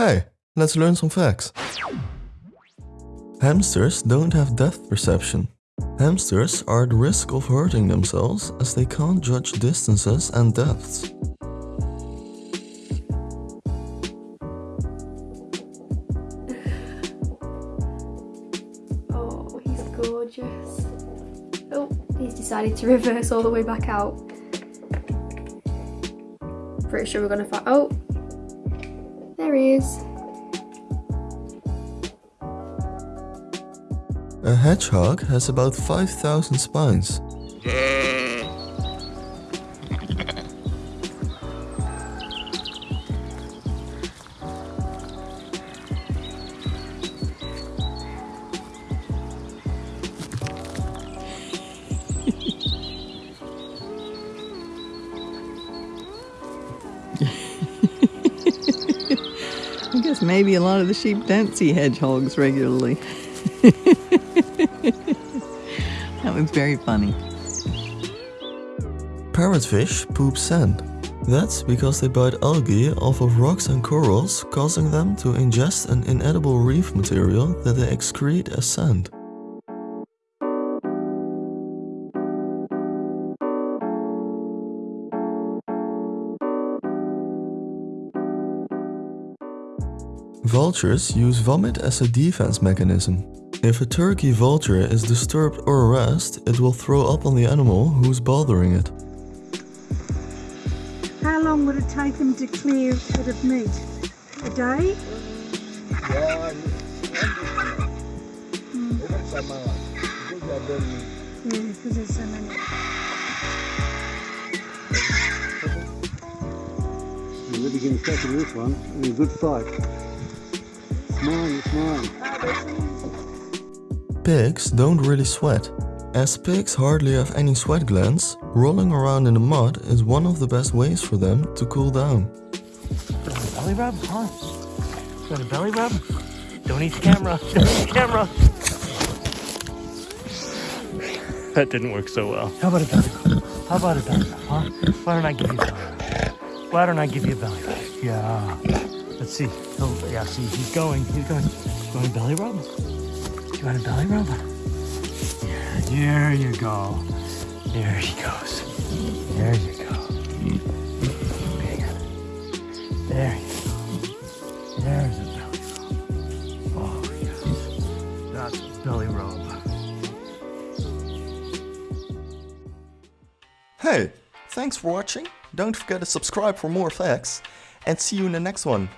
Hey, let's learn some facts. Hamsters don't have depth perception. Hamsters are at risk of hurting themselves as they can't judge distances and depths. Oh, he's gorgeous. Oh, he's decided to reverse all the way back out. Pretty sure we're gonna find. Oh, there he is. A hedgehog has about 5,000 spines. I guess maybe a lot of the sheep don't see hedgehogs regularly. that was very funny. Parrotfish poop sand. That's because they bite algae off of rocks and corals, causing them to ingest an inedible reef material that they excrete as sand. Vultures use vomit as a defense mechanism. If a turkey vulture is disturbed or harassed, it will throw up on the animal who's bothering it. How long would it take them to clear a bit of meat? A day? Yeah, because there's so many. You're really getting stuck in this one. And a good fight. Pigs don't really sweat. As pigs hardly have any sweat glands, rolling around in the mud is one of the best ways for them to cool down. Belly rub, huh? You want a belly rub? Don't eat the camera. Don't eat the camera. That didn't work so well. How about a belly rub? How about a belly rub, huh? Why don't I give you a belly rub? Why don't I give you a belly rub? Yeah. Let's see. Oh, yeah, see, he's going. He's going. A belly rub? You want a belly rub? Yeah, there you go. There he goes. There you go. There you go. There's a belly rub. Oh, yes. That's a belly rub. Hey, thanks for watching. Don't forget to subscribe for more facts and see you in the next one.